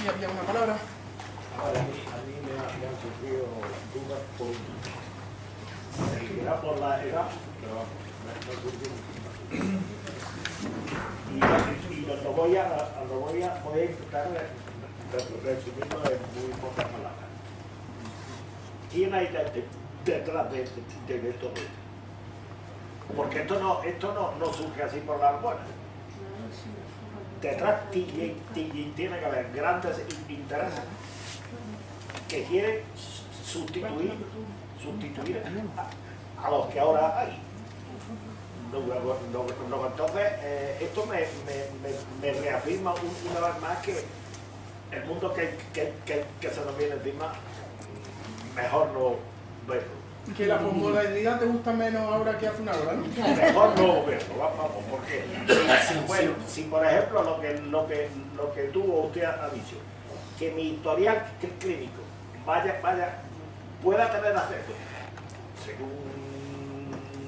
aquí había una palabra. Ahora, a mí, a mí me, ha- me han surgido dudas por, será por la edad, pero vamos, me, me han surgido y, y lo, voy a, a- lo voy a, voy a intentar re- re- resumirlo en muy pocas palabras. ¿Quién hay de- de- detrás de, de, de todo esto? Porque esto no, esto no, no surge así por las buenas. Detrás ti- ti- tiene que haber grandes in- intereses que quieren sustituir, sustituir a, los que ahora hay. Entonces, eh, esto me, me- me- reafirma un- una vez más que el mundo que, que- que- que se nos viene encima, mejor no verlo. Que la posmodernidad te gusta menos ahora que hace una hora, ¿no? Mejor no va- vamos, porque bueno, si por ejemplo lo que, lo que, lo que tú o usted ha dicho, que mi historial cl- clínico vaya, vaya, pueda tener acceso, según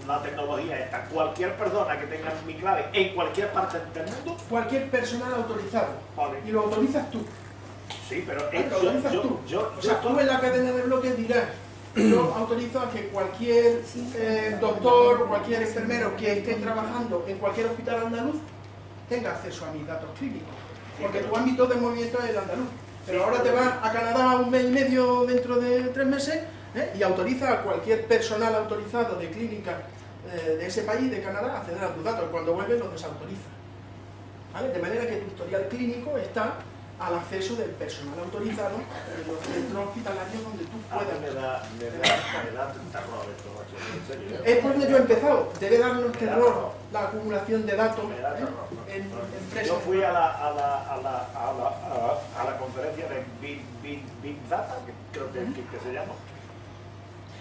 la tecnología esta, cualquier persona que tenga mi clave en cualquier parte del mundo, Cualquier personal autorizado. vale. Y lo autorizas tú. Sí, pero Lo yo, autorizas yo, tú. yo, O sea, tú en la cadena de bloques dirás, yo autorizo a que cualquier eh, doctor o cualquier enfermero que esté trabajando en cualquier hospital andaluz tenga acceso a mis datos clínicos. Porque tu ámbito de movimiento es el andaluz. Pero ahora te vas a Canadá un mes y medio dentro de tres meses ¿eh? y autoriza a cualquier personal autorizado de clínica eh, de ese país, de Canadá, a acceder a tus datos. Cuando vuelves los desautoriza. ¿Vale? De manera que tu historial clínico está al acceso del personal autorizado en los centros hospitalarios donde tú a mí puedas. me da, me da, me da terror esto, en serio. Es por donde yo he empezado. Debe darnos terror la acumulación de datos Me da ¿eh? terror. en Yo empresas. fui a la, a la, a la, a la, a la, a la conferencia de Big, Big, Big Data, que creo que, que, que se llama.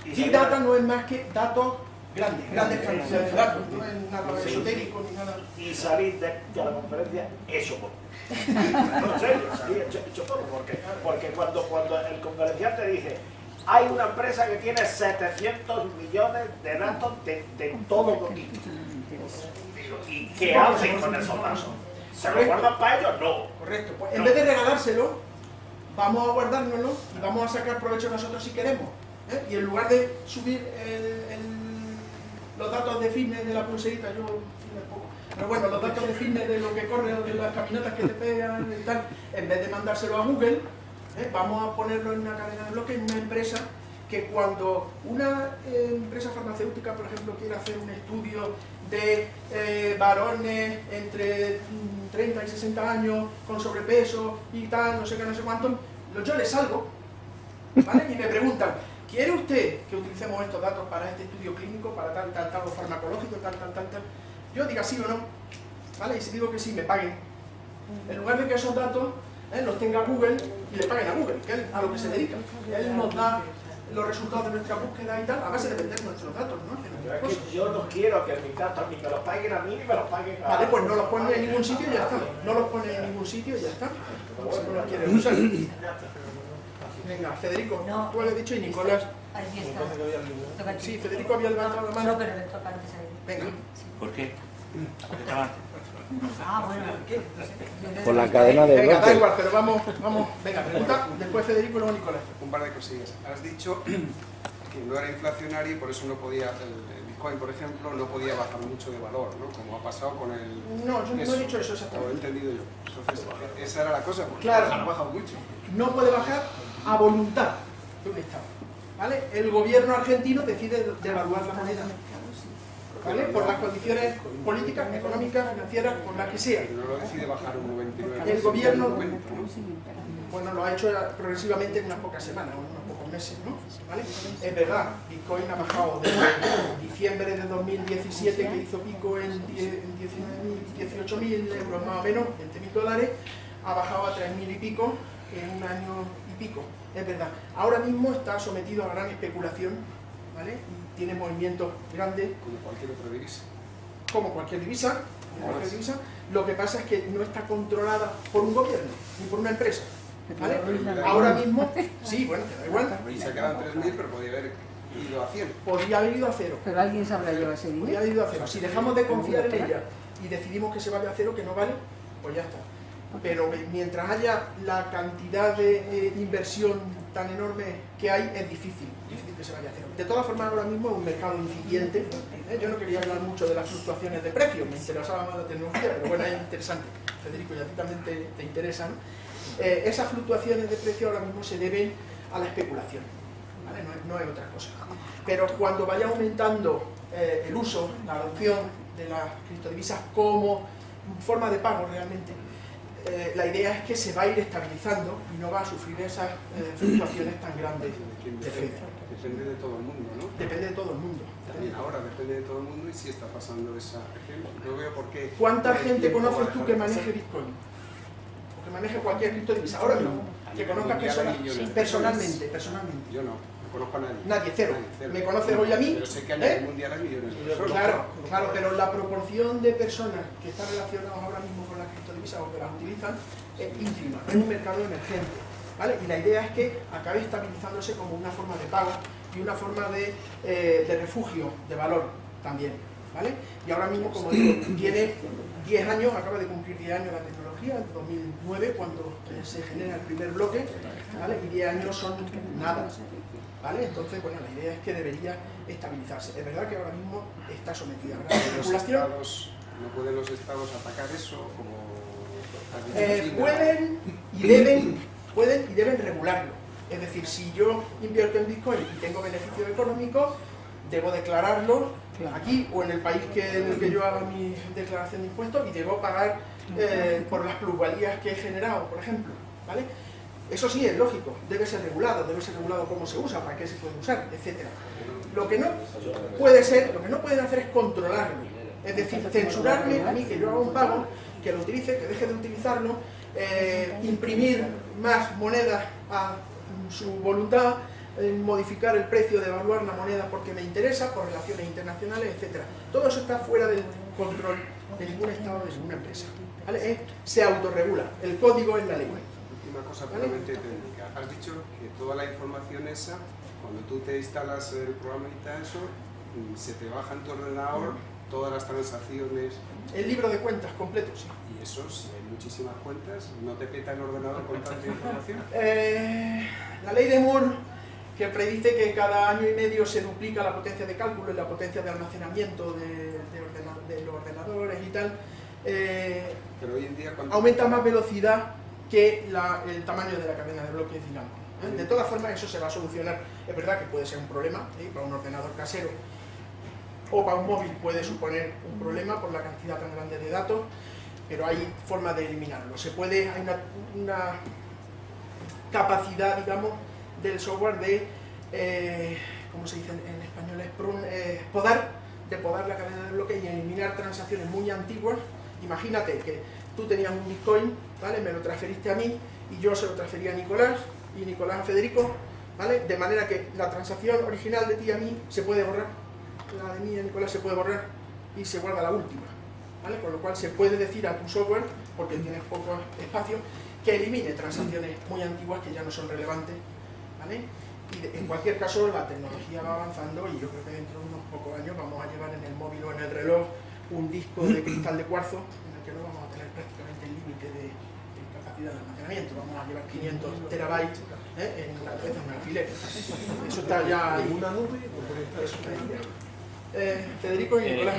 Y Big Data no es más que datos grandes, grandes cantidades de datos, no es nada esotérico ni nada. Y salí de, de la conferencia hecho polvo. No, en serio, porque, porque cuando, cuando el conferenciante dice hay una empresa que tiene 700 millones de datos de, de todo tipo. ¿Y qué hacen con esos datos? ¿Se lo guardan para ellos? No. Correcto. Pues en vez de regalárselo, vamos a guardárnoslo y vamos a sacar provecho nosotros si queremos. ¿eh? Y en lugar de subir el- el- los datos de fitness de la pulserita, yo pero bueno, los datos de fitness de lo que corre de las caminatas que te pegan y tal, en vez de mandárselo a Google, ¿eh? vamos a ponerlo en una cadena de bloques en una empresa que cuando una eh, empresa farmacéutica, por ejemplo, quiere hacer un estudio de eh, varones entre mm, 30 y 60 años con sobrepeso y tal, no sé qué, no sé cuánto, yo les salgo, ¿vale? Y me preguntan, ¿quiere usted que utilicemos estos datos para este estudio clínico, para tal, tal, tal, o farmacológico, tal, tal, tal, tal? Yo diga sí o no, ¿vale? Y si digo que sí, me paguen. En lugar de que esos datos eh, los tenga Google y le paguen a Google, que es a lo que se dedica. Él nos da los resultados de nuestra búsqueda y tal, a base de vender nuestros datos, ¿no? Yo, nuestras es cosas. que yo no quiero que mis datos ni me los paguen a mí ni me los paguen a Vale, pues no los pone en ningún sitio y ya está. No los pone en ningún sitio y ya está. Si no los quieres usar. Venga, Federico, No. tú habías dicho y Nicolás. Aquí está. Toca aquí. Sí, Federico había levantado la No, mano. pero le toca antes a él. Venga. ¿Por qué? Porque estaba antes. Ah, bueno. Yo Por la cadena de Venga, da igual, pero vamos, vamos. Venga, pregunta. Después Federico y luego Nicolás. Un par de cosillas. Has dicho que no era inflacionario y por eso no podía, el, Bitcoin, por ejemplo, no podía bajar mucho de valor, ¿no? Como ha pasado con el... No, yo no eso. he dicho eso Lo he exactamente. entendido yo. Entonces, esa era la cosa, porque Claro. ha bajado mucho. No puede bajar a voluntad de un Estado. ¿Vale? El gobierno argentino decide devaluar la moneda. ¿Vale? Por las condiciones políticas, económicas, financieras, por las que sea. Pero no lo decide bajar un 99. El gobierno- ¿no? Bueno, lo ha hecho progresivamente en unas pocas semanas, en unos pocos meses, ¿no? ¿Vale? Es verdad, Bitcoin ha bajado desde diciembre de 2017, que hizo pico en 10 en 19.000, 18.000 euros más o menos, 20.000 dólares, ha bajado a 3.000 y pico en un año pico, es verdad. Ahora mismo está sometido a gran especulación, ¿vale? Y tiene movimientos grandes, Como cualquier otra divisa. como cualquier divisa, como cualquier divisa. Lo que pasa es que no está controlada por un gobierno, ni por una empresa. ¿Vale? Ahora mismo, sí, bueno, te da igual. Y se quedan 3.000, pero podía haber ido a 100. Podría haber ido a cero. Pero alguien sabrá llevar ese Podría dinero. haber ido a cero. Si dejamos de confiar en ella y decidimos que se vaya a cero, que no vale, pues ya está. Pero mientras haya la cantidad de eh, inversión tan enorme que hay, es difícil, difícil que se vaya a hacer. De todas formas, ahora mismo es un mercado incipiente. ¿eh? Yo no quería hablar mucho de las fluctuaciones de precios, me interesaba más la tecnología, pero bueno, es interesante. Federico, y a también te, te interesan. Eh, esas fluctuaciones de precio ahora mismo se deben a la especulación, ¿vale? no, es, otra cosa. Pero cuando vaya aumentando el uso, la adopción de las criptodivisas como forma de pago realmente, eh, la idea es que se va a ir estabilizando y no va a sufrir esas eh, fluctuaciones tan grandes de precio. Depende de todo el mundo, ¿no? Depende de todo el mundo. También ahora depende de todo el mundo y si está pasando esa. No veo por qué. ¿Cuánta gente conoces tú que maneje Bitcoin? O que maneje cualquier criptodivisa. Ahora mismo. Que conozcas Mundial persona- hay millones de personalmente, personalmente. Yo no conozco a nadie. Nadie, cero. Nadie, ¿Me conoces hoy a mí? Pero sé que ¿Eh? hay millones de personas. Claro, claro, pero la proporción de personas que están relacionadas ahora mismo con las criptodivisas o que las utilizan es ínfima, es un mercado emergente. ¿vale? Y la idea es que acabe estabilizándose como una forma de pago y una forma de, eh, de refugio de valor también. ¿vale? Y ahora mismo, como digo, tiene 10 años, acaba de cumplir 10 años la tecnología, en 2009, cuando eh, se genera el primer bloque, ¿vale? y 10 años son nada. ¿Vale? Entonces, bueno, la idea es que debería estabilizarse. Es verdad que ahora mismo está sometida a gran especulación. ¿No pueden los estados atacar eso como Eh, pueden y deben, pueden y deben regularlo. Es decir, si yo invierto en Bitcoin y tengo beneficio económico, debo declararlo aquí o en el país que, en el que yo haga mi declaración de impuestos y debo pagar eh, por las plusvalías que he generado, por ejemplo. ¿vale? Eso sí, es lógico, debe ser regulado, debe ser regulado cómo se usa, para qué se puede usar, etc. Lo que no puede ser, lo que no pueden hacer es controlarlo. Es decir, censurarme a mí que yo haga un pago, que lo utilice, que deje de utilizarlo, eh, imprimir más monedas a su voluntad, eh, modificar el precio, devaluar la moneda porque me interesa, por relaciones internacionales, etc. Todo eso está fuera del control de ningún Estado, de ninguna empresa. Eh, se autorregula, el código es la ley. Última cosa puramente técnica. Has dicho que toda la información esa, cuando tú te instalas el programa y tal, eso, mm, se te baja en tu ordenador todas las transacciones El libro de cuentas completo, sí. y eso, si hay muchísimas cuentas, ¿no te peta el ordenador con tanta información? Eh, la ley de Moore, que predice que cada año y medio se duplica la potencia de cálculo y la potencia de almacenamiento de, de ordena- de los ordenadores y tal, eh, Pero hoy en día aumenta más velocidad que la- el tamaño de la cadena de bloques, digamos. ¿eh? De todas formas, eso se va a solucionar. Es verdad que puede ser un problema ¿eh? para un ordenador casero o para un móvil puede suponer un problema por la cantidad tan grande de datos, pero hay forma de eliminarlo. Se puede, hay una, una capacidad, digamos, del software de, eh, ¿cómo se dice en, español? Es eh, podar, de podar la cadena de bloques y eliminar transacciones muy antiguas. Imagínate que tú tenías un Bitcoin, ¿vale? Me lo transferiste a mí y yo se lo transferí a Nicolás y Nicolás a Federico, ¿vale? De manera que la transacción original de ti a mí se puede borrar, la de mí a Nicolás se puede borrar y se guarda la última, ¿vale? Con lo cual se puede decir a tu software, porque tienes poco espacio, que elimine transacciones muy antiguas que ya no son relevantes, ¿vale? Y en cualquier caso la tecnología va avanzando y yo creo que dentro de unos pocos años vamos a llevar en el móvil o en el reloj un disco de cristal de cuarzo en el que no vamos a tener prácticamente el límite de, de capacidad de almacenamiento, vamos a llevar 500 terabytes ¿eh? en una cabeza, en un alfiler. Eso está ya ahí. una nube. Eh, Federico y Eh, Nicolás.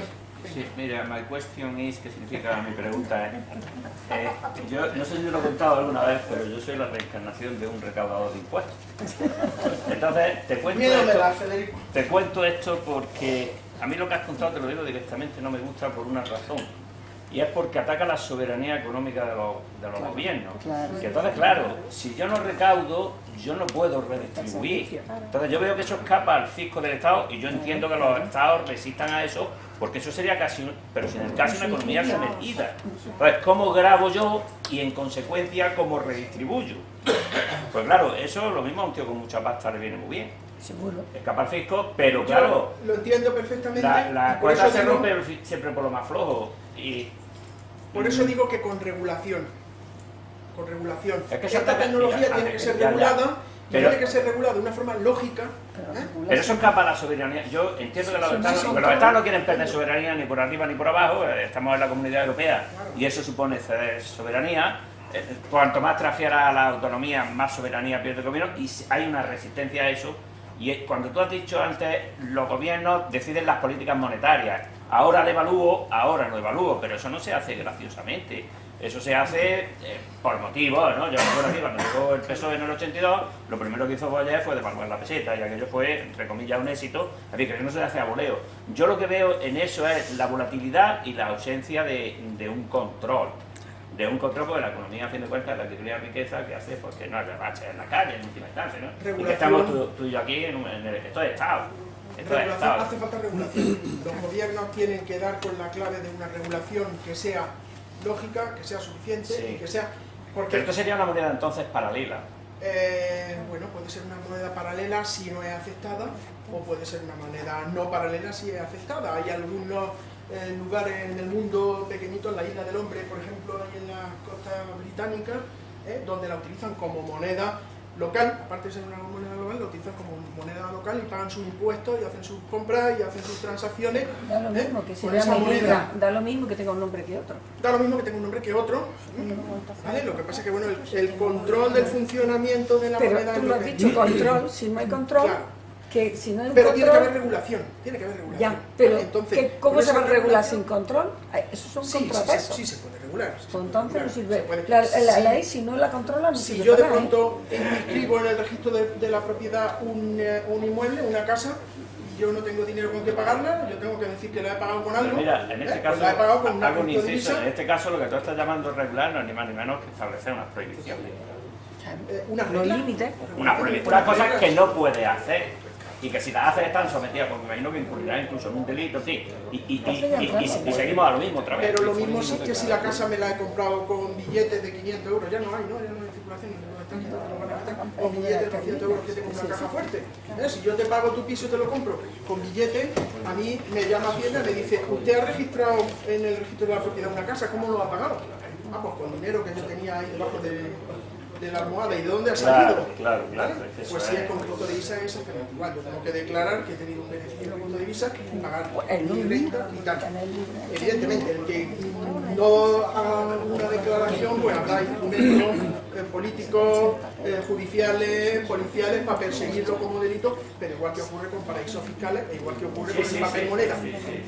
sí, mira, my question is, ¿qué significa mi pregunta? es, eh, yo no sé si te lo he contado alguna vez, pero yo soy la reencarnación de un recaudador de impuestos. Entonces, te cuento, Miedo esto, da, Federico. te cuento esto porque a mí lo que has contado, te lo digo directamente, no me gusta por una razón. Y es porque ataca la soberanía económica de los, de los gobiernos. Y entonces, claro, si yo no recaudo, yo no puedo redistribuir. Entonces yo veo que eso escapa al fisco del Estado y yo entiendo que los Estados resistan a eso porque eso sería casi, un- pero sin el caso una economía sometida. Entonces, ¿cómo grabo yo y en consecuencia cómo redistribuyo? Pues claro, eso lo mismo a un tío con mucha pasta le viene muy bien. Seguro. Escapa al fisco, pero claro, Yo lo entiendo perfectamente. la, la cuerda se rompe siempre por lo más flojo. Y Por eso digo que con regulación. Con regulación. Es que Esta tecnología mira, tiene que ser ya, ya. regulada, Pero- tiene que ser regulada de una forma lógica. ¿eh? Pero eso escapa a la soberanía. Yo entiendo que los estados, porque los estados no quieren perder soberanía ni por arriba ni por abajo, eh, estamos en la comunidad europea y eso supone ceder soberanía. eh, cuanto más transfiera a la autonomía, más soberanía pierde el gobierno y hay una resistencia a eso. Y cuando tú has dicho antes, los gobiernos deciden las políticas monetarias. Ahora devalúo, ahora no devalúo, pero eso no se hace graciosamente. Eso se hace eh, por motivos, ¿no? Yo me acuerdo aquí, cuando llegó el PSOE en el 82, lo primero que hizo Boyer fue devaluar la peseta, y aquello fue, entre comillas, un éxito. Así que no se hace a voleo. Yo lo que veo en eso es la volatilidad y la ausencia de, de un control de un control porque la economía, a fin de cuentas, la de riqueza que hace porque no es rebache en la calle, en última instancia, ¿no? Y que estamos tú, y yo aquí en, en el, esto es Estado. Estado. Hace falta regulación. Los gobiernos tienen que dar con la clave de una regulación que sea lógica, que sea suficiente y que sea... Porque, Pero esto sería una moneda entonces paralela. Eh, bueno, puede ser una moneda paralela si no es aceptada o puede ser una moneda no paralela si es aceptada. Hay algunos en lugares en el mundo pequeñitos, en la isla del hombre, por ejemplo, ahí en la costa británica, ¿eh? donde la utilizan como moneda local, aparte de ser una moneda local, la utilizan como moneda local y pagan sus impuestos y hacen sus compras y hacen sus transacciones. Da lo ¿eh? mismo que si esa moneda. Da lo mismo que tenga un nombre que otro. Da lo mismo que tenga un nombre que otro. ¿vale? Lo que pasa es que bueno, el, control del funcionamiento de la Pero moneda... tú lo has dicho, control, si no hay control... Que si no hay pero tiene que haber regulación, tiene que haber regulación. Ya, pero Entonces, ¿cómo se va a regular sin control? Eso son sí, contrapesos. Sí, sí, se puede regular. entonces no sirve. La, la, ley, si no la controla, no si sirve. Si yo de pronto inscribo en el registro de, de la propiedad un, eh, un, inmueble, una casa, y yo no tengo dinero con que pagarla, yo tengo que decir que la he pagado con algo. Mira, en este ¿eh? caso, pues la he pagado con una hago un inciso, en este caso lo que tú estás llamando regular no es ni más ni menos que establecer unas prohibiciones. Eh, una límites. Una, una cosa que no puede hacer y que si las haces están sometidas, porque me imagino que incurrirá incluso en un delito, sí, y, y, y, y, seguimos a lo mismo otra vez. Pero lo mismo sí que si la casa me la he comprado con billetes de 500 euros, ya no hay, ¿no? Ya no hay circulación, con billetes de 200 euros que tengo una caja fuerte. ¿Eh? Si yo te pago tu piso y te lo compro con billetes, a mí me llama Hacienda y me dice, ¿usted ha registrado en el registro de la propiedad una casa? ¿Cómo lo ha pagado? Ah, pues con dinero que yo tenía ahí debajo de de la almohada y de dónde ha salido. Claro, claro, Pues si es con punto de visa es exactamente igual. Yo tengo que declarar que he tenido un beneficio con punto de visa y pagar mi renta y tal. Evidentemente, el que no haga una declaración, pues habrá instrumentos eh, políticos, eh, judiciales, policiales para perseguirlo como delito, pero igual que ocurre con paraísos fiscales e igual que ocurre con el papel moneda.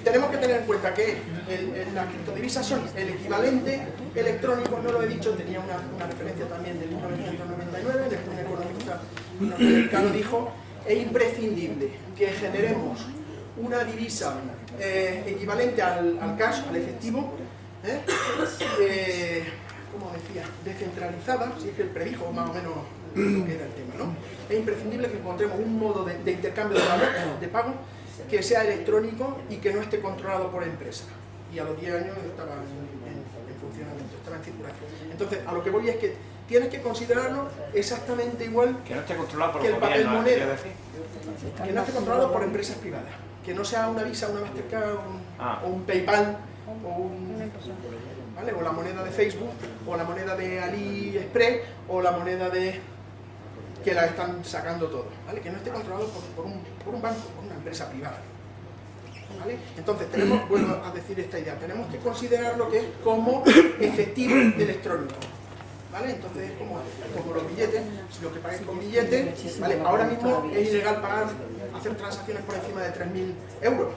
Tenemos que tener en cuenta que el, las criptodivisas son el equivalente electrónico, no lo he dicho, tenía una, una referencia también del 1999, de un economista norteamericano dijo, es imprescindible que generemos una divisa eh, equivalente al, al, cash, al efectivo, ¿eh? Eh, como decía, descentralizada, si es que él predijo más o menos lo que era el tema, ¿no? Es imprescindible que encontremos un modo de, de intercambio de valor, de pago, que sea electrónico y que no esté controlado por empresas. Y a los 10 años estaba en, en funcionamiento, estaba en circulación. Entonces, a lo que voy es que tienes que considerarlo exactamente igual que, no esté controlado por que el papel gobierno, moneda, que no esté controlado por empresas privadas, que no sea una Visa, una Mastercard un, ah. o un PayPal o, un, ¿vale? o la moneda de Facebook o la moneda de AliExpress o la moneda de que la están sacando todo, ¿vale? que no esté controlado por, un, banco, por una empresa privada. ¿Vale? Entonces, tenemos, vuelvo a decir esta idea, tenemos que considerar lo que es como efectivo electrónico. ¿Vale? Entonces es como, los billetes, si lo que pagues con billetes, ¿vale? ahora mismo es ilegal pagar, hacer transacciones por encima de 3.000 euros.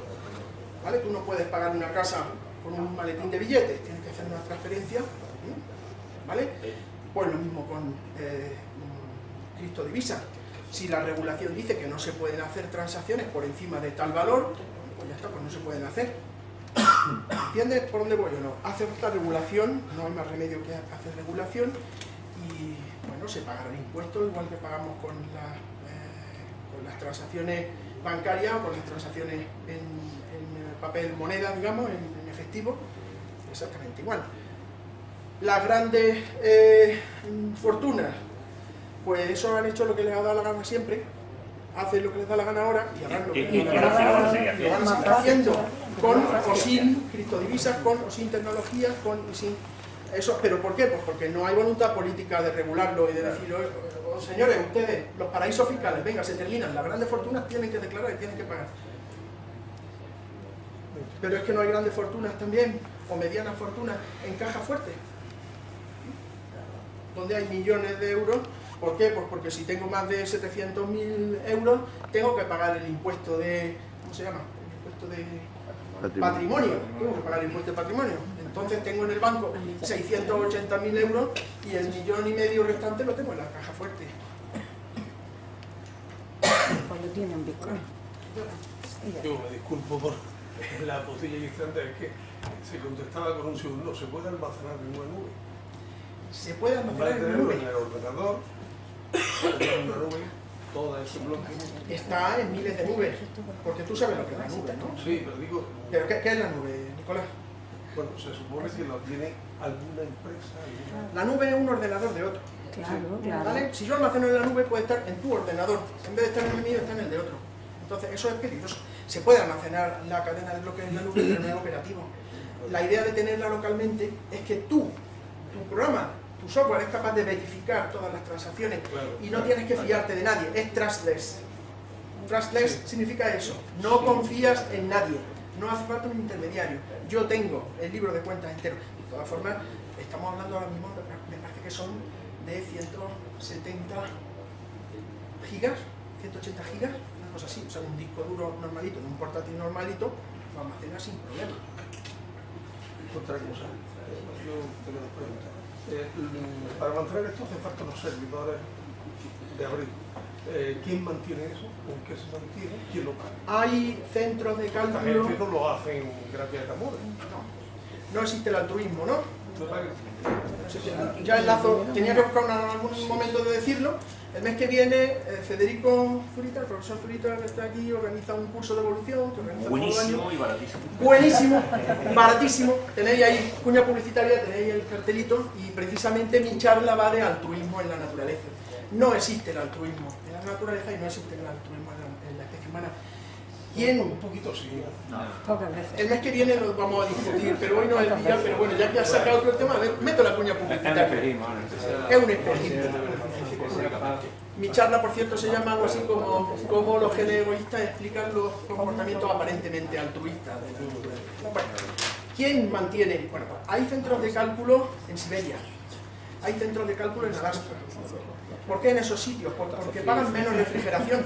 ¿Vale? Tú no puedes pagar una casa con un maletín de billetes, hacer una transferencia. ¿Vale? Pues lo mismo con eh, criptodivisas. Si la regulación dice que no se pueden hacer transacciones por encima de tal valor, pues ya está, pues no se pueden hacer. ¿Entiendes por dónde voy o no? Hace falta regulación, no hay más remedio que hacer regulación y bueno, se pagarán impuestos igual que pagamos con, eh, las transacciones bancarias o con las transacciones en, papel moneda, digamos, en, efectivo, exactamente igual. Las grandes eh, fortunas, pues eso han hecho lo que les ha dado la gana siempre, hacen lo que les da la gana ahora y harán lo que les da la gana lo van a seguir haciendo con o sin criptodivisas, con o sin tecnologías, con y sin eso, pero ¿por qué? Pues porque no hay voluntad política de regularlo y de decir, oh, oh, señores, ustedes, los paraísos fiscales, venga, se terminan, las grandes fortunas tienen que declarar y tienen que pagar. Pero es que no hay grandes fortunas también, o medianas fortunas en caja fuerte. donde hay millones de euros. ¿Por qué? Pues porque si tengo más de 700.000 euros, tengo que pagar el impuesto de... ¿Cómo se llama? El impuesto de patrimonio. Tengo que pagar el impuesto de patrimonio. Entonces tengo en el banco 680.000 euros y el millón y medio restante lo tengo en la caja fuerte. Cuando tiene un Bitcoin. Yo me disculpo por la postilla iniciante, es que se contestaba con un sí o un no. ¿Se puede almacenar en una nube? Se puede almacenar en tenerlo nube. en el ordenador, en una nube, todo ese bloque. Está en miles de nubes, porque tú sabes lo que es la nube, ¿no? Sí, pero digo, ¿Pero qué, qué es la nube, Nicolás? bueno, se supone que lo tiene alguna empresa, alguna... La nube es un ordenador de otro. Claro, claro. ¿vale? Si yo almaceno en la nube, puede estar en tu ordenador. En vez de estar en el mío, está en el de otro. Entonces, eso es peligroso. Se puede almacenar la cadena de bloques en la nube, pero no es operativo. La idea de tenerla localmente es que tú, tu programa, tu software es capaz de verificar todas las transacciones Claro, y no claro. tienes que fiarte de nadie. Es trustless. Trustless significa eso. No confías en nadie. No hace falta un intermediario. Yo tengo el libro de cuentas entero. De todas formas, estamos hablando ahora mismo, me parece que son de 170 gigas, 180 gigas, una cosa así. O sea, un disco duro normalito, de un portátil normalito, lo almacena sin problema. Otra cosa, yo tengo una pregunta. Eh, para mantener esto hace falta los servidores de abril. Eh, ¿Quién mantiene eso? ¿Con qué se mantiene? ¿Quién lo paga? Hay centros de Esta cálculo... gente no lo hacen gracias a amor. No existe el altruismo, ¿no? No. Ya enlazo, tenía que buscar una- algún momento de decirlo. El mes que viene, eh, Federico Zurita, el profesor Zurita que está aquí, organiza un curso de evolución que organiza todo el año. Buenísimo y baratísimo. Buenísimo, baratísimo. Tenéis ahí cuña publicitaria, tenéis el cartelito y precisamente mi charla va de altruismo en la naturaleza. No existe el altruismo en la naturaleza y no existe el altruismo en la, en la especie humana. ¿Quién? Un poquito sí. El mes que viene lo vamos a discutir, pero hoy no es el día, pero bueno, ya que has sacado otro tema, meto la cuña Es un publicitaria. Es un espejismo. Mi charla, por cierto, se llama algo así como cómo los genes egoístas explican los comportamientos aparentemente altruistas de la naturaleza. Bueno, ¿quién mantiene? Bueno, hay centros de cálculo en Siberia, hay centros de cálculo en Alaska. ¿Por qué en esos sitios? Por- Porque pagan menos refrigeración.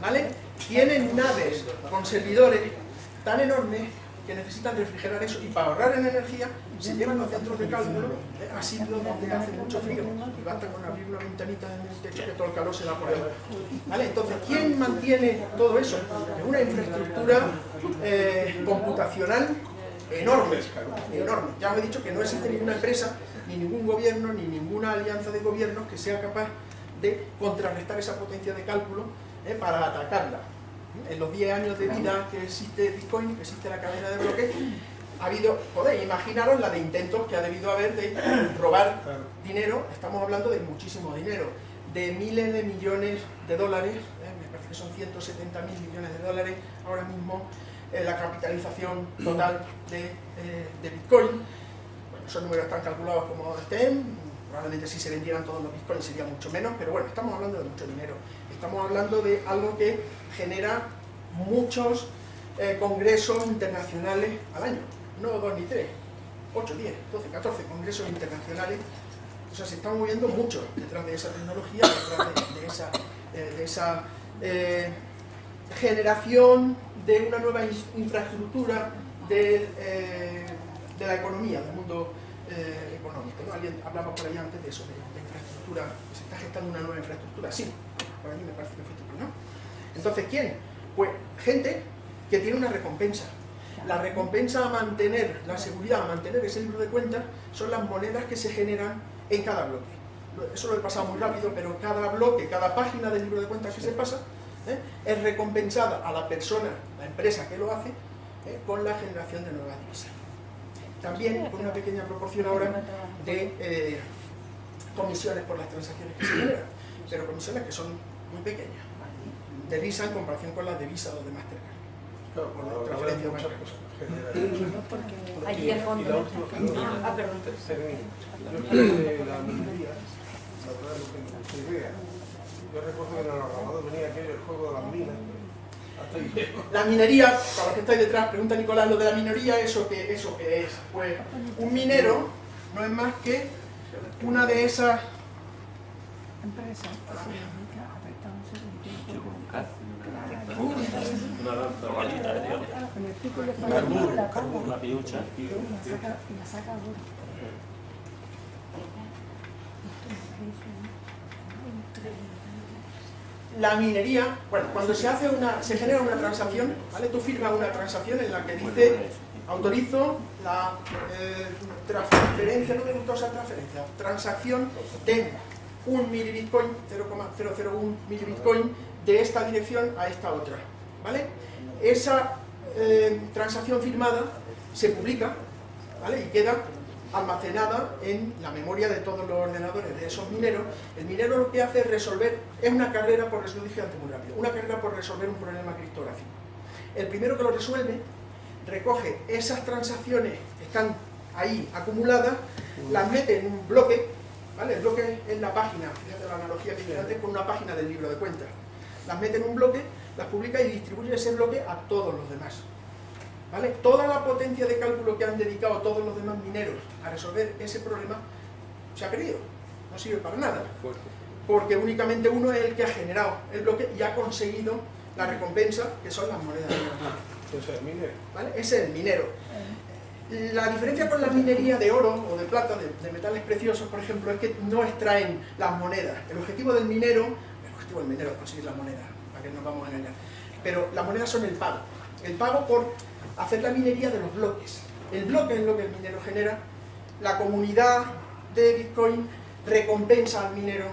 ¿Vale? Tienen naves con servidores tan enormes que necesitan refrigerar eso y para ahorrar en energía se llevan los centros de cálculo eh, a sitios donde hace mucho frío y basta con abrir una ventanita en el techo que todo el calor se va por ahí. ¿Vale? Entonces, ¿quién mantiene todo eso? Es una infraestructura eh, computacional enorme, enorme. Ya os he dicho que no existe ninguna empresa, ni ningún gobierno, ni ninguna alianza de gobiernos que sea capaz de contrarrestar esa potencia de cálculo eh, para atacarla. En los 10 años de vida que existe Bitcoin, que existe la cadena de bloques, ha habido, podéis imaginaros la de intentos que ha debido haber de robar dinero, estamos hablando de muchísimo dinero, de miles de millones de dólares, eh, me parece que son 170 mil millones de dólares ahora mismo la capitalización total de, eh, de Bitcoin. Esos números están calculados como estén, probablemente si se vendieran todos los Bitcoins sería mucho menos, pero bueno, estamos hablando de mucho dinero. Estamos hablando de algo que genera muchos eh, congresos internacionales al año, no dos ni tres, 8, 10, 12, 14 congresos internacionales o sea, se está moviendo mucho detrás de esa tecnología, detrás de, esa, eh, generación de una nueva in- infraestructura de, eh, de la economía, del mundo eh, económico. ¿no? Alguien hablaba por ahí antes de eso, de, de infraestructura, se está gestando una nueva infraestructura. Sí, por allí me parece que fuiste tú, ¿no? Entonces, ¿quién? Pues gente que tiene una recompensa. La recompensa a mantener la seguridad, a mantener ese libro de cuentas, son las monedas que se generan en cada bloque. Lo- Eso lo he pasado muy rápido, pero cada bloque, cada página del libro de cuentas que se pasa, ¿eh? es recompensada a la persona, la empresa que lo hace, ¿eh? con la generación de nuevas divisas. También con una pequeña proporción ahora de eh, comisiones por las transacciones que se generan, pero comisiones que son muy pequeñas, de Visa en comparación con las de Visa o de Mastercard. Claro, por la Transferencia muchas cosas. Allí al fondo. Ah, perdón. Yo estudié la minería, la verdad no tengo mucha idea. Yo recuerdo que en el Arramado venía aquello, el juego de las minas. La minería, para los que estáis detrás, pregunta Nicolás, lo de la minería, ¿eso qué, ¿eso qué es? Pues un minero no es más que una de esas Empresa. Normalita, Dios. Una piucha. la minería, bueno, cuando se hace una, se genera una transacción, ¿vale? Tú firmas una transacción en la que dice autorizo la eh, transferencia, no me gusta usar transferencia, transacción de un milibitcoin, 0,001 milibitcoin de esta dirección a esta otra, ¿vale? Esa eh, transacción firmada se publica, ¿vale? Y queda almacenada en la memoria de todos los ordenadores de esos mineros. El minero lo que hace es resolver, es una carrera por resolución antes muy rápido, una carrera por resolver un problema criptográfico. El primero que lo resuelve recoge esas transacciones que están ahí acumuladas, las mete en un bloque, ¿vale? El bloque es la página, fíjate la analogía que hice antes con una página del libro de cuentas. Las mete en un bloque, las publica y distribuye ese bloque a todos los demás. ¿Vale? Toda la potencia de cálculo que han dedicado todos los demás mineros a resolver ese problema se ha perdido, no sirve para nada. Porque únicamente uno es el que ha generado el bloque y ha conseguido la recompensa, que son las monedas de oro. Ese es el minero. ¿Vale? Ese es el minero. La diferencia con la minería de oro o de plata, de, de metales preciosos, por ejemplo, es que no extraen las monedas. El objetivo del minero, el objetivo del minero es conseguir las monedas, para que no nos vamos a engañar. Pero las monedas son el pago. El pago por hacer la minería de los bloques. El bloque es lo que el minero genera, la comunidad de Bitcoin recompensa al minero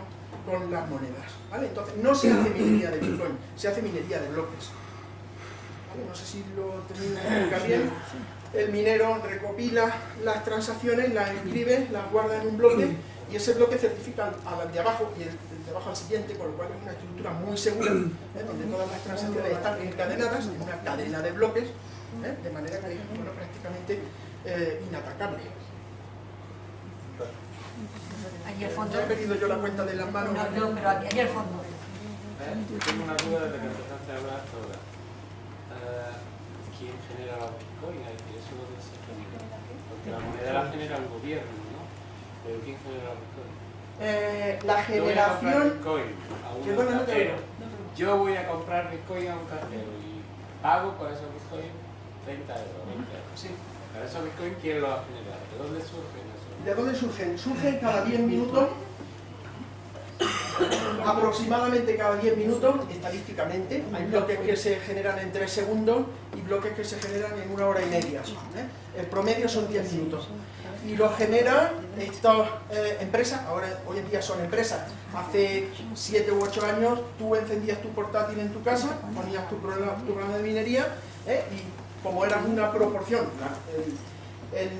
con las monedas. ¿vale? Entonces, no se hace minería de Bitcoin, se hace minería de bloques. No sé si lo explicar bien. El minero recopila las transacciones, las escribe, las guarda en un bloque y ese bloque certifica al, de abajo y el, el de abajo al siguiente, con lo cual es una estructura muy segura, ¿eh? donde todas las transacciones están encadenadas en una cadena de bloques ¿eh? de manera que es bueno, prácticamente eh, inatacable. Aquí al fondo. Ya he perdido yo la cuenta de las manos. No, no, pero aquí, aquí al fondo. Eh, Tengo una duda desde que empezaste a hablar hasta ahora. Eh, ¿Quién genera los bitcoins? Es decir, ¿Eso dónde se genera? Porque la moneda la genera el gobierno, ¿no? Pero ¿quién genera los bitcoins? Eh, la Yo voy a comprar generación... bitcoin a un no te oigo. Yo voy a comprar bitcoin a un cajero y pago por esos bitcoins 30 euros, 20 euros. Sí. Pero esos bitcoins, ¿quién los ha generado? ¿De dónde surgen esos? ¿De dónde surgen? Surgen cada 10 minutos, aproximadamente cada 10 minutos, estadísticamente. Hay bloques que se generan en 3 segundos y bloques que se generan en una hora y media. ¿eh? El promedio son 10 minutos. Y lo generan estas eh, empresas, ahora hoy en día son empresas. Hace 7 u 8 años tú encendías tu portátil en tu casa, ponías tu programa, tu programa de minería ¿eh? y como era una proporción, el,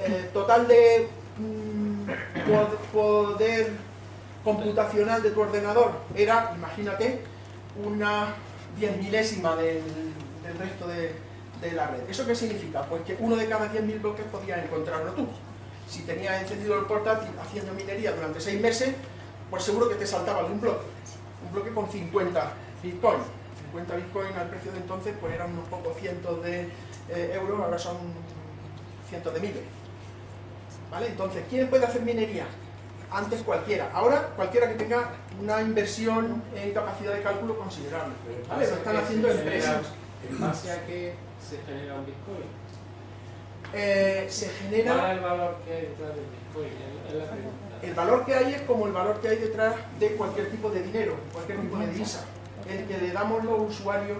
eh, total de mm, pod- poder computacional de tu ordenador era, imagínate, una diez milésima del, resto de, de la red. ¿Eso qué significa? Pues que uno de cada 10.000 bloques podías encontrarlo tú. Si tenías encendido el portátil haciendo minería durante 6 meses, pues seguro que te saltaba algún bloque. Un bloque con 50 bitcoins. 50 bitcoins al precio de entonces pues eran unos pocos cientos de eh, euros, ahora son cientos de miles. ¿Vale? Entonces, ¿quién puede hacer minería? Antes cualquiera. Ahora, cualquiera que tenga una inversión en capacidad de cálculo considerable. ¿Vale? Lo están haciendo empresas. ¿En base a qué se genera un bitcoin? Eh, se ¿Cuál genera... es el valor que hay detrás del bitcoin? Es la pregunta. El valor que hay es como el valor que hay detrás de cualquier tipo de dinero, cualquier tipo de divisa. El que le damos los usuarios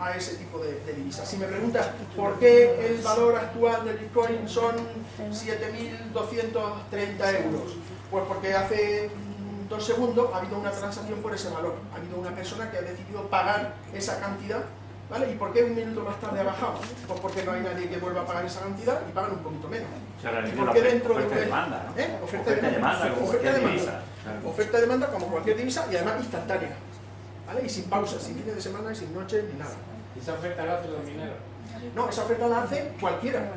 a ese tipo de, de divisas. Si me preguntas por qué el valor actual del Bitcoin son 7.230 euros, pues porque hace dos segundos ha habido una transacción por ese valor. Ha habido una persona que ha decidido pagar esa cantidad, ¿vale? ¿Y por qué un minuto más tarde ha bajado? Pues porque no hay nadie que vuelva a pagar esa cantidad y pagan un poquito menos. ¿Y por qué oferta dentro de oferta y demanda, ¿no? ¿Eh? Oferta, Oferta demanda, como Oferta demanda. divisa. Claro. Oferta demanda como cualquier divisa y además instantánea. ¿Vale? Y sin pausa, sin fines de semana sin noches ni nada. ¿Y esa oferta la hacen los mineros? No, esa oferta la hace cualquiera.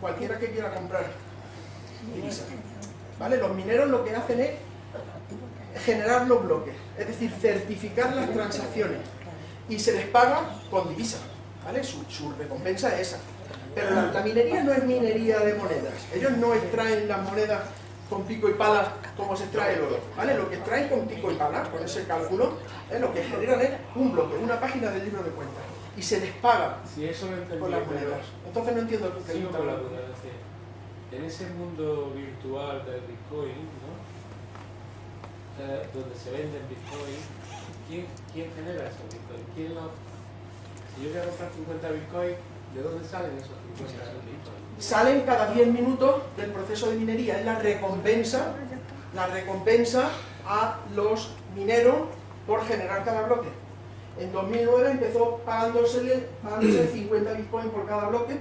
Cualquiera que quiera comprar divisa. ¿Vale? Los mineros lo que hacen es generar los bloques, es decir, certificar las transacciones y se les paga con divisa. ¿Vale? Su, su recompensa es esa. Pero la, la minería no es minería de monedas. Ellos no extraen las monedas con pico y pala cómo se extrae el oro, ¿vale? Lo que extraen con pico y pala, con ese cálculo, ¿eh? lo que generan es un bloque, una página del libro de cuentas, y se les paga Si eso lo entendí, con las monedas. Entonces no entiendo el la duda. Es decir, en ese mundo virtual del Bitcoin, ¿no? Eh, donde se venden Bitcoin, ¿quién, quién genera esos Bitcoin? ¿Quién lo... Si yo quiero comprar 50 Bitcoin, ¿de dónde salen esos 50 Bitcoin? Salen cada 10 minutos del proceso de minería, es la recompensa, la recompensa a los mineros por generar cada bloque. En 2009 empezó pagándosele, pagándose 50 bitcoins por cada bloque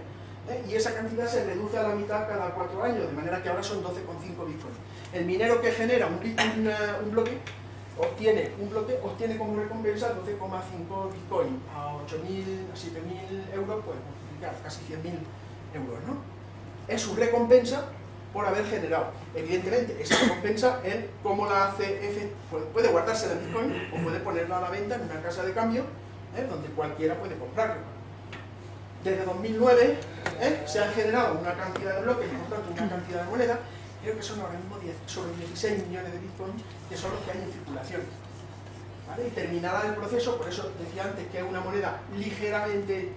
¿eh? y esa cantidad se reduce a la mitad cada 4 años, de manera que ahora son 12,5 bitcoins. El minero que genera un, una- un bloque obtiene un bloque, obtiene como recompensa 12,5 bitcoins a 8.000, a 7.000 euros, pues multiplicar casi 100.000 euros, ¿no? Es su recompensa por haber generado. Evidentemente, esa recompensa, él, ¿cómo la hace? efe- Puede, guardarse el Bitcoin o puede ponerla a la venta en una casa de cambio, ¿eh? donde cualquiera puede comprarlo. Desde 2009 ¿eh? se han generado una cantidad de bloques y por tanto una cantidad de moneda, creo que son ahora mismo 10 sobre 16 millones de Bitcoin, que son los que hay en circulación. Y terminada el proceso, por eso decía antes que es una moneda ligeramente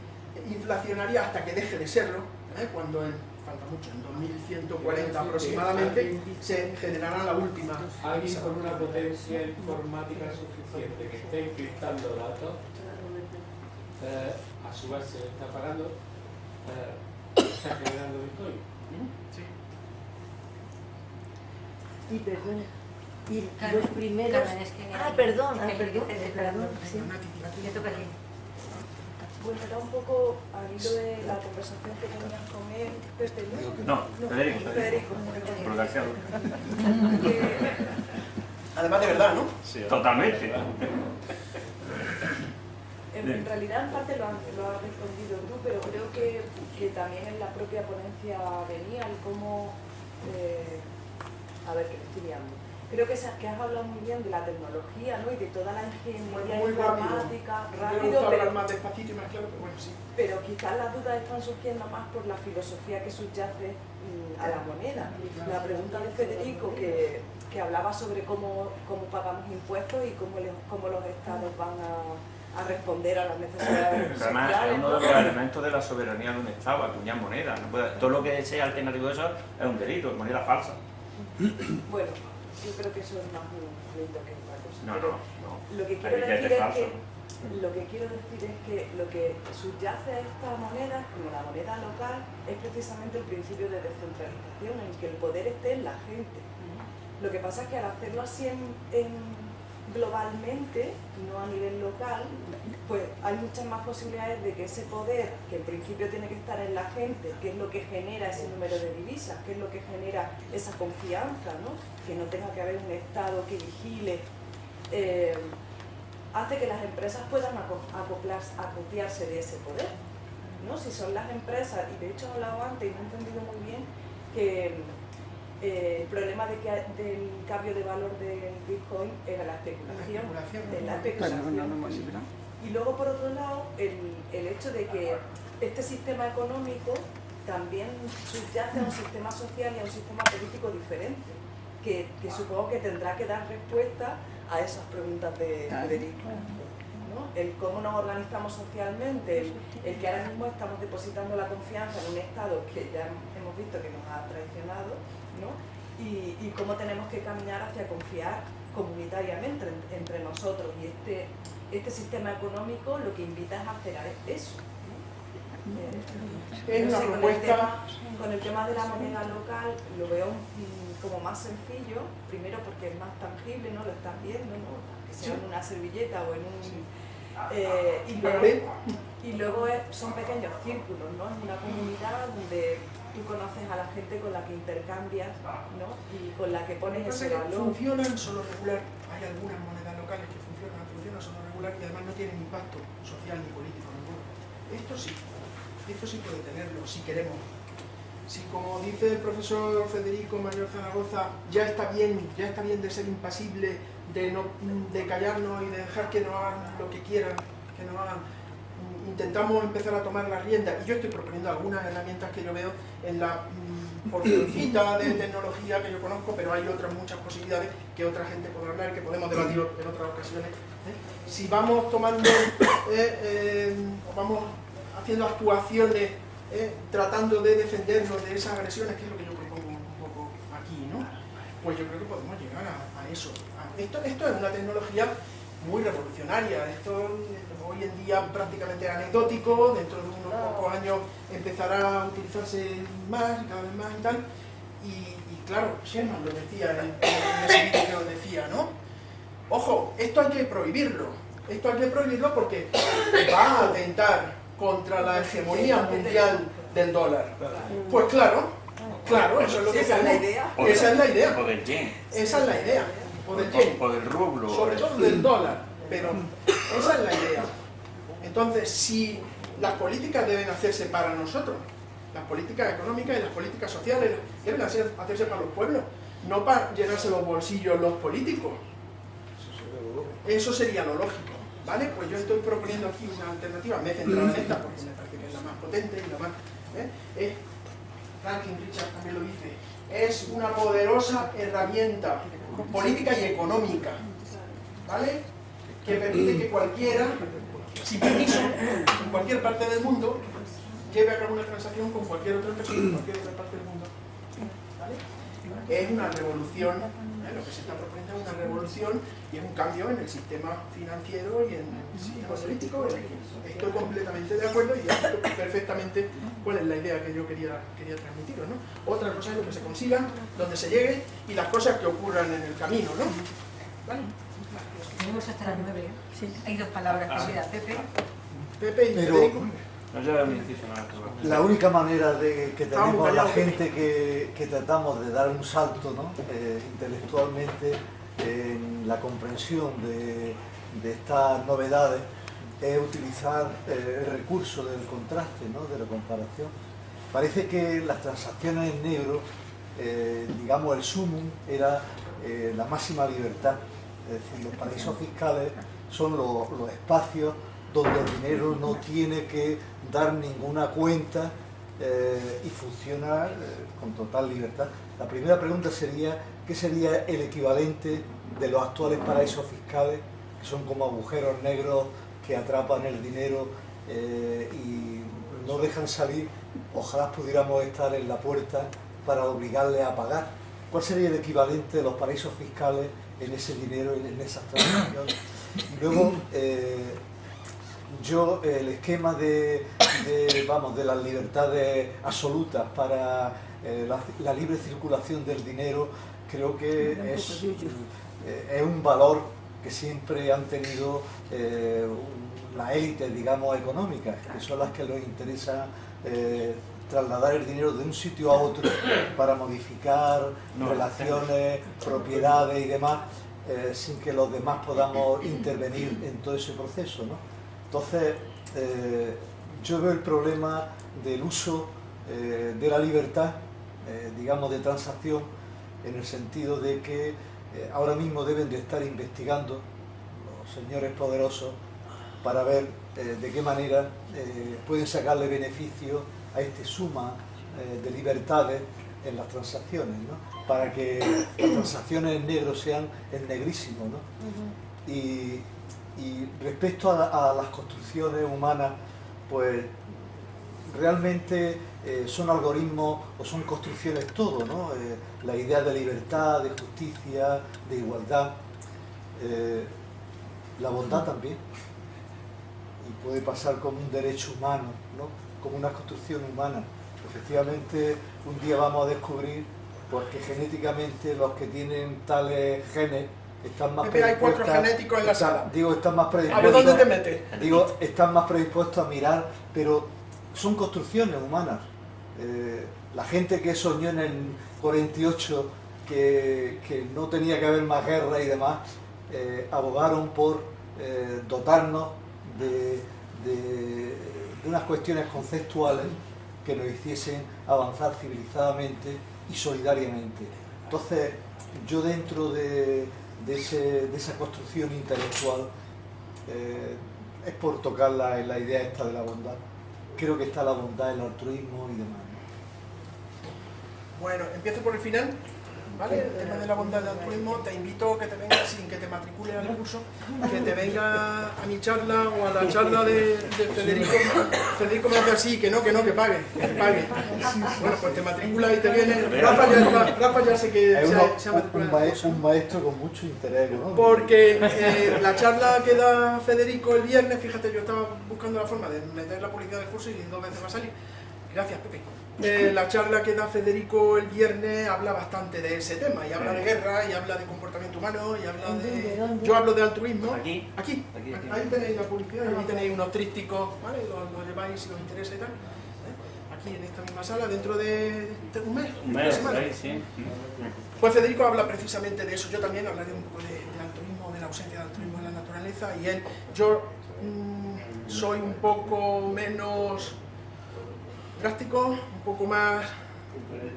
inflacionaria hasta que deje de serlo, ¿eh? cuando en, falta mucho, en 2140 aproximadamente, se generará la última. Alguien con una potencia informática suficiente que esté encriptando datos, eh, a su vez se le está pagando, eh, está generando Bitcoin. Y perdona. Y Carmen, los primeros. Carmen, es que- Ah, perdón, ah, perdón, perdón. sí. Te toca a ti. Bueno, era un poco al hilo de la conversación que tenías con él desde el No, Federico, Federico, Por García. que Además de verdad, ¿no? Totalmente. en, en realidad en parte lo, han- lo has respondido tú, pero creo que, que también en la propia ponencia venía el cómo... eh, a ver, que estoy liando. Creo que, que has hablado muy bien de la tecnología ¿no? y de toda la ingeniería Muy rápido. informática, rápido, hablar pero más despacito y más claro, pero bueno, sí. pero quizás las dudas están surgiendo más por la filosofía que subyace mm, a la moneda. La pregunta de Federico, que, que hablaba sobre cómo, cómo pagamos impuestos y cómo, le- cómo los estados van a, a responder a las necesidades Además, es sociales. uno ¿no? de los elementos de la soberanía de un Estado, acuñar moneda. No puede- todo lo que sea alternativo a eso es un delito, es moneda falsa. Bueno, yo creo que eso es más un delito que otra cosa. No, no, no. Lo que quiero decir es que lo que quiero decir es que lo que subyace a esta moneda, como la moneda local, es precisamente el principio de descentralización, en que el poder esté en la gente. Lo que pasa es que al hacerlo así en, en- globalmente, no a nivel local, pues hay muchas más posibilidades de que ese poder, que en principio tiene que estar en la gente, que es lo que genera ese número de divisas, que es lo que genera esa confianza, ¿no? que no tenga que haber un Estado que vigile, eh, hace que las empresas puedan aco- acoplarse, acopiarse de ese poder. ¿no? Si son las empresas, y de hecho he hablado antes y no he entendido muy bien, que eh, el problema de que, del cambio de valor del Bitcoin era la especulación. La especulación. Y luego, por otro lado, el, el hecho de que este sistema económico también subyace a un sistema social y a un sistema político diferente, que, que supongo que tendrá que dar respuesta a esas preguntas de Federico. ¿no? El cómo nos organizamos socialmente, el, el que ahora mismo estamos depositando la confianza en un Estado que ya hemos visto que nos ha traicionado, ¿no? y, y cómo tenemos que caminar hacia confiar comunitariamente en- entre nosotros. Y este, este sistema económico lo que invita es a hacer eso. ¿no? Eh, no sé, con, el tema, con el tema de la moneda local lo veo mm, como más sencillo, primero porque es más tangible, ¿no? Lo estás viendo, ¿no? Que sea en una servilleta o en un... eh, y luego, y luego son pequeños círculos, ¿no? Es una comunidad donde tú conoces a la gente con la que intercambias, ¿no? Y con la que pones ese valor. Funcionan solo regular. Hay algunas monedas locales que funcionan, funcionan solo regular y además no tienen impacto social ni político ninguno. Esto sí, esto sí puede tenerlo, si queremos. Si como dice el profesor Federico Mayor Zaragoza, ya está bien, ya está bien de ser impasible, de no de callarnos y de dejar que nos hagan lo que quieran, que nos hagan intentamos empezar a tomar las riendas y yo estoy proponiendo algunas herramientas que yo veo en la mm, porcioncita de tecnología que yo conozco, pero hay otras muchas posibilidades que otra gente podrá hablar, que podemos debatir en otras ocasiones. ¿eh? Si vamos tomando, eh, eh, vamos haciendo actuaciones tratando de defendernos de esas agresiones, que es lo que yo propongo un poco aquí, ¿no? Pues yo creo que podemos llegar a, eso. Esto, esto es una tecnología muy revolucionaria, esto hoy en día prácticamente anecdótico, dentro de unos pocos años empezará a utilizarse más y cada vez más y tal, y, y claro, Sherman lo decía en, en ese vídeo que os decía, ¿no? Ojo, esto hay que prohibirlo, esto hay que prohibirlo porque va a atentar contra la hegemonía mundial del dólar. Pues claro, claro, eso es lo que Esa es la idea. Esa es la idea. O del yen. Esa es la idea. O del yen O del rublo. sobre todo del dólar, pero esa es la idea. Entonces, si las políticas deben hacerse para nosotros, las políticas económicas y las políticas sociales deben hacer- hacerse para los pueblos, no para llenarse los bolsillos los políticos. Eso sería lo lógico, ¿vale? Pues yo estoy proponiendo aquí una alternativa, me he centrado en esta porque me parece que es la más potente y la más... ¿eh? Es, Franklin Richards también lo dice, es una poderosa herramienta política y económica, ¿vale? Que permite que cualquiera, sin permiso, en cualquier parte del mundo, lleve a cabo una transacción con cualquier otra persona en cualquier otra parte del mundo. ¿vale? Es una revolución, ¿eh? lo que se está proponiendo es una revolución y es un cambio en el sistema financiero y en el sistema político. Estoy completamente de acuerdo y entiendo perfectamente cuál es la idea que yo quería, quería transmitiros. ¿no? Otra cosa es lo que se consiga, donde se llegue y las cosas que ocurran en el camino. ¿no? ¿Vale? Tenemos hasta las nueve. Hay dos palabras que queda. Pepe. Pepe y Pero- Federico. No lleva un inciso nada. La única manera de que tenemos la gente que, que tratamos de dar un salto ¿no? Eh, intelectualmente en la comprensión de, de estas novedades es utilizar eh, el recurso del contraste, ¿no? de la comparación. Parece que las transacciones en negro, eh, digamos, el sumum era eh, la máxima libertad. Es decir, los paraísos fiscales son los, espacios donde el dinero no tiene que dar ninguna cuenta eh, y funciona eh, con total libertad. La primera pregunta sería, ¿qué sería el equivalente de los actuales paraísos fiscales, que son como agujeros negros que atrapan el dinero eh, y no dejan salir? Ojalá pudiéramos estar en la puerta para obligarle a pagar. ¿Cuál sería el equivalente de los paraísos fiscales en ese dinero y en esas transacciones? Luego, eh, yo el esquema de, de, vamos, de las libertades absolutas para eh, la, la libre circulación del dinero creo que es, eh, es un valor que siempre han tenido eh, las élites, digamos, económicas, que son las que les interesa eh, trasladar el dinero de un sitio a otro para modificar No. relaciones, propiedades y demás, eh, sin que los demás podamos intervenir en todo ese proceso. ¿no? Entonces, eh, yo veo el problema del uso eh, de la libertad, digamos, de transacción, en el sentido de que ahora mismo deben de estar investigando los señores poderosos para ver de qué manera pueden sacarle beneficio a este suma eh, de libertades en las transacciones, ¿no? para que las transacciones en negro sean en negrísimo. ¿no? Y, y respecto a, a las construcciones humanas, pues realmente eh, son algoritmos o son construcciones todo, ¿no? Eh, la idea de libertad, de justicia, de igualdad, eh, la bondad también. Y puede pasar como un derecho humano, ¿no? Como una construcción humana. Efectivamente, un día vamos a descubrir porque genéticamente los que tienen tales genes están más Pepe, hay cuatro predispuestos- genéticos en la están- sala. Digo, están más A ver predispuestos. dónde te metes. Digo, están más predispuestos a mirar, pero son construcciones humanas. Eh, la gente que soñó en el 48 que, que no tenía que haber más guerra y demás, eh, abogaron por eh, dotarnos de unas cuestiones conceptuales que nos hiciesen avanzar civilizadamente y solidariamente. Entonces, yo dentro de, de esa construcción intelectual, eh, es por tocar la, la idea esta de la bondad. Creo que está la bondad, el altruismo y demás. Bueno, empiezo por el final. ¿Vale? El tema de la bondad del altruismo, te invito a que te vengas sin que te matricules al curso, que te venga a mi charla o a la charla de, de Federico. Federico me hace así, que no, que no, que pague, que pague. Bueno, pues te matriculas y te viene. Rafa ya, Rafa ya sé que se, ha un, matriculado. maestro, un maestro con mucho interés. Porque eh, la charla que da Federico el viernes, fíjate, yo estaba buscando la forma de meter la publicidad del curso y dos veces va a salir. Gracias, Pepe. Eh, la charla que da Federico el viernes habla bastante de ese tema, y habla de guerra, y habla de comportamiento humano, y habla ¿Dónde, de... Yo hablo de altruismo. Aquí. Aquí. Aquí, aquí. Ahí tenéis la publicidad, y ahí tenéis unos trípticos, ¿vale? Lo, lo lleváis si os interesa y tal. ¿eh? Aquí en esta misma sala, dentro de, un mes, Un una mes, semana. ahí, sí. Pues Federico habla precisamente de eso, yo también hablaré un poco de, de altruismo, de la ausencia de altruismo en la naturaleza y él, yo mm, soy un poco menos drástico, un poco más,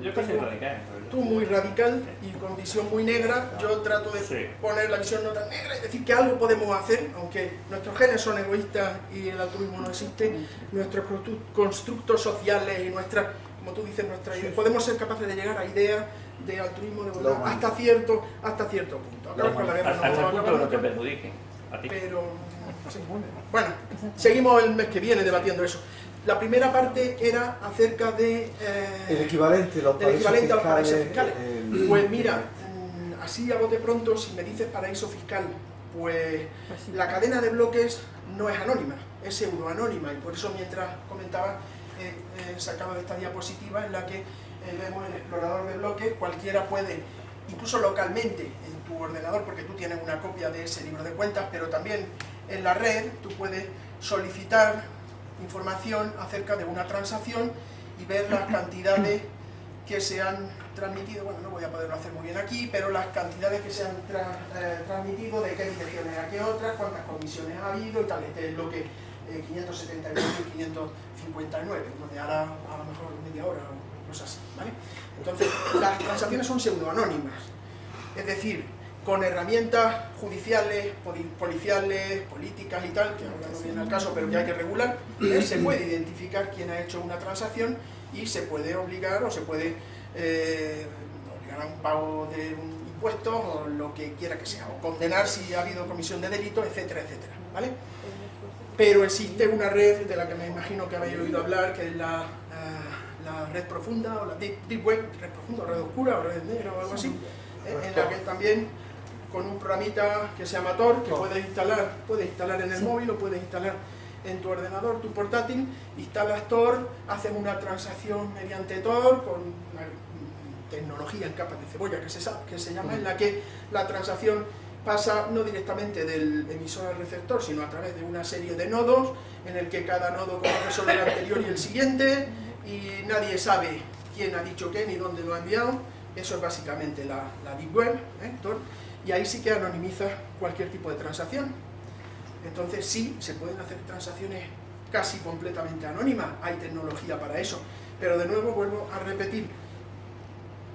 Yo casi radical. tú muy radical y con visión muy negra, yo trato de Sí. poner la visión no tan negra y decir que algo podemos hacer, aunque nuestros genes son egoístas y el altruismo no existe, nuestros constru- constructos sociales y nuestras, como tú dices, nuestras ideas, podemos ser capaces de llegar a ideas de altruismo, de bondad, hasta cierto, hasta cierto punto. Acabar con la guerra no Hasta el que no te nunca, perjudiquen. A ti. pero sí. bueno, seguimos el mes que viene debatiendo eso. La primera parte era acerca de eh, El equivalente, los del equivalente a los paraísos fiscales. el- Pues mira, así a bote pronto, si me dices paraíso fiscal, pues la cadena de bloques no es anónima, es euroanónima, y por eso mientras comentaba, eh, he sacado esta diapositiva en la que eh, vemos el explorador de bloques, cualquiera puede, incluso localmente en tu ordenador, porque tú tienes una copia de ese libro de cuentas, pero también en la red tú puedes solicitar información acerca de una transacción y ver las cantidades que se han transmitido, bueno, no voy a poderlo hacer muy bien aquí, pero las cantidades que se han eh, transmitido, de qué direcciones a qué otras, cuántas comisiones ha habido y tal, este es lo que eh, 579 y 559, donde hará a lo mejor media hora o cosas así, ¿vale? Entonces, las transacciones son pseudoanónimas, es decir, con herramientas judiciales, poli- policiales, políticas y tal, que ahora no viene al caso, pero que hay que regular, se puede identificar quién ha hecho una transacción y se puede obligar o se puede eh, obligar a un pago de un impuesto o lo que quiera que sea, o condenar si ha habido comisión de delito, etcétera, etcétera, ¿vale? Pero existe una red de la que me imagino que habéis oído hablar, que es la, la red profunda, o la deep, deep web, red profunda, red oscura, o red negra, o algo así, eh, en la que también con un programita que se llama Tor, que puedes instalar, puedes instalar en el móvil o puedes instalar en tu ordenador, tu portátil, instalas Tor, haces una transacción mediante Tor con una tecnología en capas de cebolla que se, que se llama, en la que la transacción pasa no directamente del emisor al receptor, sino a través de una serie de nodos, en el que cada nodo conoce solo el anterior y el siguiente, y nadie sabe quién ha dicho qué ni dónde lo ha enviado. Eso es básicamente la, la Deep Web, ¿eh, Tor? Y ahí sí que anonimiza cualquier tipo de transacción. Entonces sí, se pueden hacer transacciones casi completamente anónimas, hay tecnología para eso, pero de nuevo vuelvo a repetir,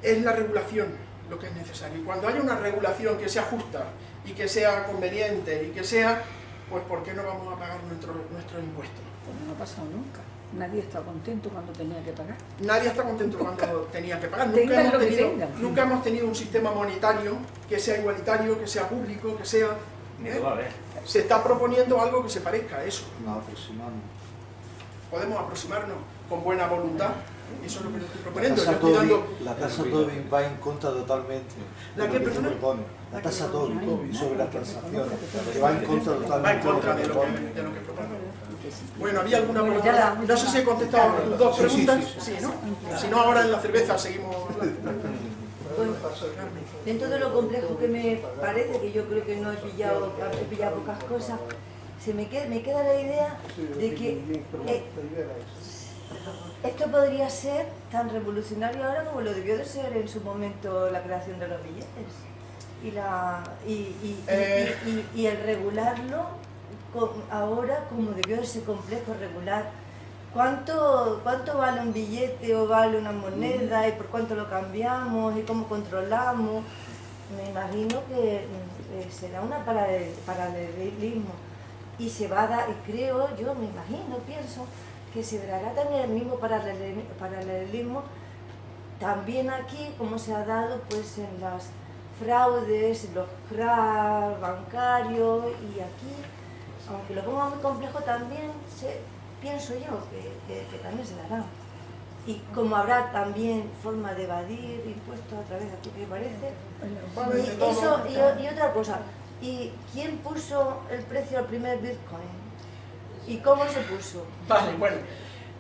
es la regulación lo que es necesario. Y cuando haya una regulación que sea justa y que sea conveniente y que sea, pues ¿por qué no vamos a pagar nuestro- nuestros impuestos? Pues no ha pasado nunca. Nadie está contento cuando tenía que pagar. Nadie está contento cuando tenía que pagar. Nunca hemos, lo que tenido, tengan. nunca hemos tenido un sistema monetario que sea igualitario, que sea público, que sea... Ni ¿eh? lo va a ver. Se está proponiendo algo que se parezca a eso. No, aproximamos. Podemos aproximarnos con buena voluntad. Eso es lo que estoy proponiendo. Yo tasa estoy dando... Tobin, la tasa Tobin va en contra totalmente ¿La de qué, lo que se perdona? propone. La tasa Tobin sobre las transacciones, que va en contra Va en totalmente contra de lo lo que que, de lo que propone. Bueno, ¿había alguna Bueno, pregunta? No sé si he contestado a tus dos Sí, sí, preguntas. sí, Sí, ¿no? Si no, ahora en la cerveza seguimos. Bueno, dentro de lo complejo que me parece, que yo creo que no he pillado, he pillado pocas cosas, se me queda, me queda la idea de que eh, esto podría ser tan revolucionario ahora como lo debió de ser en su momento la creación de los billetes. Y, la, y, y- y- y- y el regularlo ahora como debió de ser complejo regular. ¿Cuánto, ¿Cuánto vale un billete o vale una moneda y por cuánto lo cambiamos y cómo controlamos? Me imagino que mm, eh, será una paralel- paralelismo. Y se va a dar, creo, yo me imagino, pienso, que se dará también el mismo paralel- paralelismo. También aquí, como se ha dado pues en las fraudes, los cracks bancarios y aquí, aunque lo ponga muy complejo también, se, pienso yo que, que- que también se dará. Y como habrá también forma de evadir impuestos a través de aquí que parece. Y, eso, y, otra cosa, ¿y quién puso el precio al primer Bitcoin? ¿Y cómo se puso? Vale, bueno.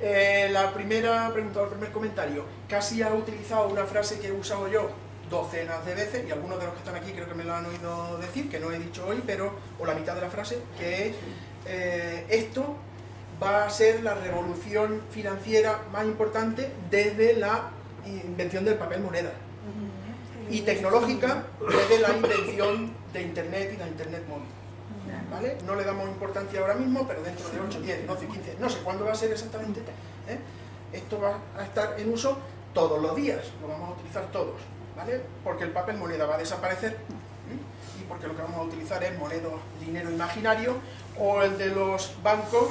Eh, la primera pregunta, o el primer comentario. Casi ha utilizado una frase que he usado yo docenas de veces, y algunos de los que están aquí creo que me lo han oído decir, que no he dicho hoy, pero, o la mitad de la frase, que es, eh, esto va a ser la revolución financiera más importante desde la invención del papel moneda. Y tecnológica desde la invención de Internet y la Internet móvil. ¿vale? No le damos importancia ahora mismo, pero dentro de 8, 10, 12, 15, no sé cuándo va a ser exactamente, ¿eh? esto va a estar en uso todos los días, lo vamos a utilizar todos, ¿vale? Porque el papel moneda va a desaparecer ¿eh? y porque lo que vamos a utilizar es moneda, dinero imaginario o el de los bancos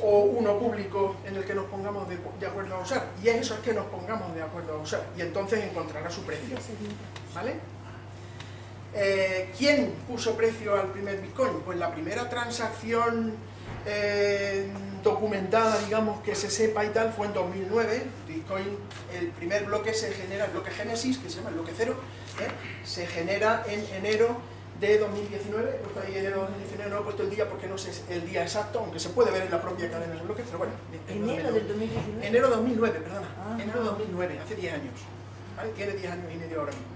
o uno público en el que nos pongamos de, acuerdo a usar. Y eso es que nos pongamos de acuerdo a usar y entonces encontrará su precio, ¿vale? Eh, ¿Quién puso precio al primer Bitcoin? Pues la primera transacción eh, documentada, digamos, que se sepa y tal, fue en 2009. Bitcoin, el primer bloque se genera, el bloque Génesis, que se llama el bloque cero, ¿eh? se genera en enero de 2019. He puesto ahí enero de 2019, no he puesto el día porque no sé el día exacto, aunque se puede ver en la propia cadena del bloque, pero bueno. Enero del 2019. Enero de 2009, perdona. Ah, enero de 2009, hace 10 años. ¿vale? Tiene 10 años y medio ahora mismo.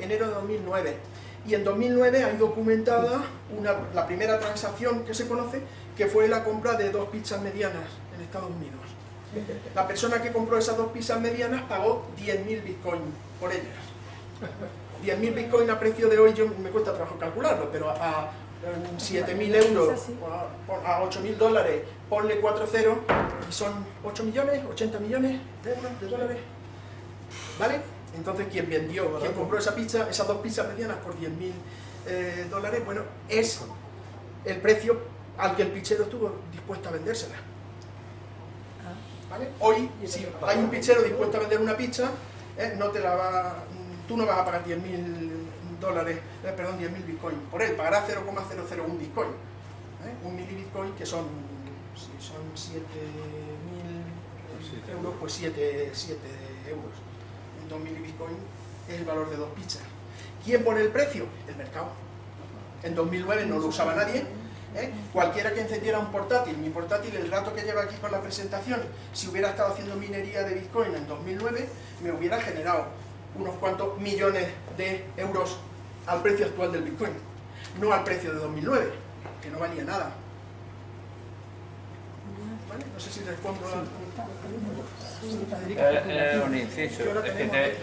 Enero de 2009. Y en 2009 hay documentada una, la primera transacción que se conoce, que fue la compra de dos pizzas medianas en Estados Unidos. La persona que compró esas dos pizzas medianas pagó 10.000 bitcoins por ellas. 10.000 bitcoins a precio de hoy, yo me cuesta trabajo calcularlo, pero a, a 7.000 euros, a 8.000 dólares, ponle 4 ceros, y son 8 millones, 80 millones de euros, de dólares. ¿Vale? Entonces, quien vendió, quien compró esa pizza, esas dos pizzas medianas por 10.000 eh, dólares, bueno, es el precio al que el pichero estuvo dispuesto a vendérsela. ¿Vale? Hoy, si hay un pichero dispuesto a vender una pizza, eh, no te la va, tú no vas a pagar 10.000 dólares, eh, perdón, 10.000 bitcoins por él, pagará 0,001 bitcoin. ¿eh? Un milibitcoin que son, si son 7.000 euros, pues 7, 7 euros. Un 2.000 bitcoin es el valor de dos pizzas. ¿Quién pone el precio? El mercado. En 2009 no lo usaba nadie. ¿Eh? Cualquiera que encendiera un portátil, mi portátil, el rato que lleva aquí con la presentación, si hubiera estado haciendo minería de Bitcoin en 2009, me hubiera generado unos cuantos millones de euros al precio actual del Bitcoin. No al precio de 2009, que no valía nada. ¿Vale? No sé si respondo a... Eh, eh, un inciso, es que te,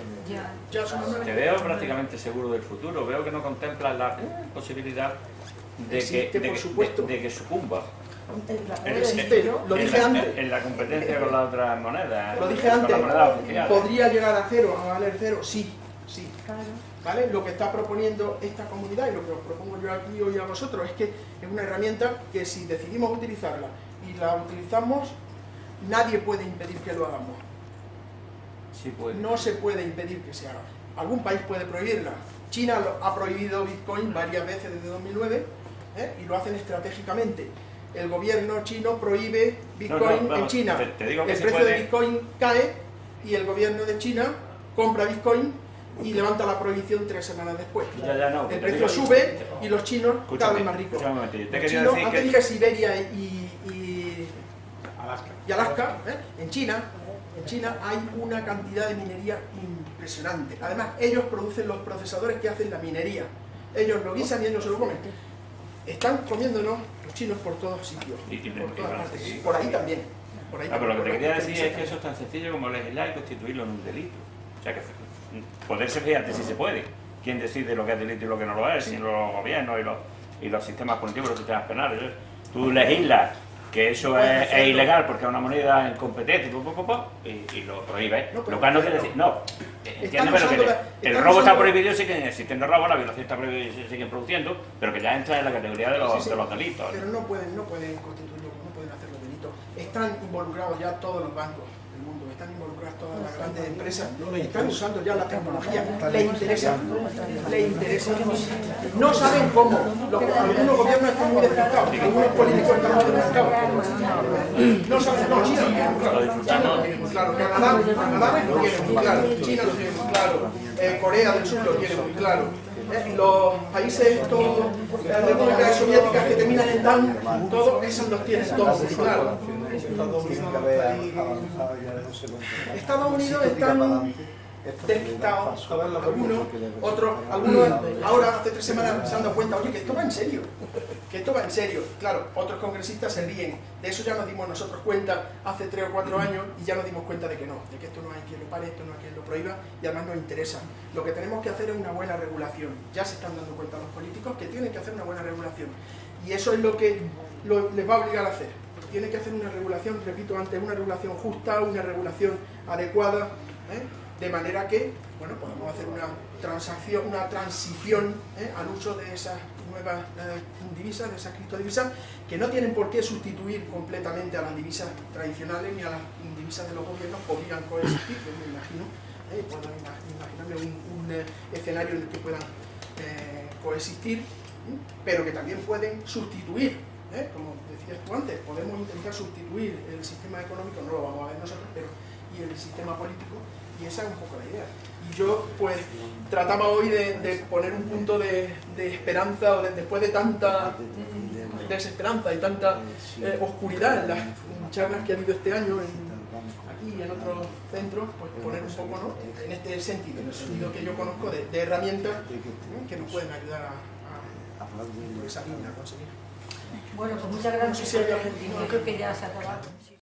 Ya son las nueve. te veo prácticamente seguro del futuro, veo que no contemplas la posibilidad de que, Existe, de por que- supuesto. de- de que sucumba. En- Existe, lo en dije la- antes. En la competencia con las otras monedas. Lo dije antes. ¿podría llegar a cero, a valer cero? Sí, sí. ¿Vale? Lo que está proponiendo esta comunidad y lo que os propongo yo aquí hoy a vosotros es que es una herramienta que si decidimos utilizarla y la utilizamos, nadie puede impedir que lo hagamos. Sí puede. No se puede impedir que se haga. Algún país puede prohibirla. China lo- ha prohibido Bitcoin varias veces desde 2009 ¿eh? y lo hacen estratégicamente. El gobierno chino prohíbe Bitcoin No, no, vamos, en China. te- te digo que el precio de Bitcoin cae y el gobierno de China compra Bitcoin y levanta la prohibición tres semanas después. Ya, ya, no, el precio digo- sube y los chinos cada vez más ricos. te Los quería chinos, decir antes que- dije Siberia y, y, Alaska. y Alaska, ¿eh? en China, en China hay una cantidad de minería impresionante. Además, ellos producen los procesadores que hacen la minería. Ellos lo guisan y ellos se lo comen. Están comiéndonos los chinos por todos sitios, Y- por todas partes. Por ahí también. Por ahí Ah, pero lo que te también. quería decir es que eso es tan sencillo como legislar y constituirlo en un delito. O sea que poderse fíjate si se puede. ¿Quién decide lo que es delito y lo que no lo es? Si los gobiernos y los, y los sistemas punitivos, los sistemas penales. Tú legislas que eso es, ilegal porque es una moneda incompetente po, po, po, po, y, y lo prohíbes. No, lo cual no quiere decir. No, entiendo, pero que la- el robo está prohibido, siguen existiendo robos, la violación está prohibida y siguen produciendo, pero que ya entra en la categoría de los, Sí, sí, de los delitos. Pero no pueden, no pueden constituirlo, no pueden hacerlo delito. Están involucrados ya todos los bancos en el mundo, están todas las grandes empresas, están usando ya la tecnología, les interesa, les interesa. No saben cómo, algunos gobiernos están muy despistados, algunos políticos están muy despistados. No saben, no, China, lo tiene muy claro, Canadá, lo tiene muy claro, China lo tiene muy claro, eh, Corea del Sur lo tiene muy claro. Eh, los países estos, las repúblicas soviéticas que terminan en tan, todos esos los tienen todos claro. Estados Unidos están despistados, algunos, otros, algunos ahora hace tres semanas se han dado cuenta, oye, que esto va en serio, que esto va en serio. Claro, otros congresistas se ríen, de eso ya nos dimos nosotros cuenta hace tres o cuatro años y ya nos dimos cuenta de que no, de que esto no hay quien lo pare, esto no hay quien lo prohíba y además nos interesa. Lo que tenemos que hacer es una buena regulación. Ya se están dando cuenta los políticos que tienen que hacer una buena regulación. Y eso es lo que lo- les va a obligar a hacer. Tiene que hacer una regulación, repito antes, una regulación justa, una regulación adecuada, ¿eh? de manera que, bueno, podamos hacer una transacción, una transición ¿eh? al uso de esas nuevas eh, divisas, de esas criptodivisas, que no tienen por qué sustituir completamente a las divisas tradicionales ni a las divisas de los gobiernos, podrían coexistir, yo me imagino, puedo ima- imaginarme un, un, escenario en el que puedan coexistir, pero que también pueden sustituir, como decías antes, podemos intentar sustituir el sistema económico, no lo vamos a ver nosotros, pero y el sistema político, y esa es un poco la idea. Y yo, pues, trataba hoy de, poner un punto de, de esperanza, después de tanta desesperanza y tanta eh, oscuridad en las charlas que ha habido este año aquí y en otros centros, pues poner un poco, ¿no? En este sentido, en el sentido que yo conozco de, herramientas que nos pueden ayudar a, a, esa línea a conseguir. Bueno, pues muchas gracias.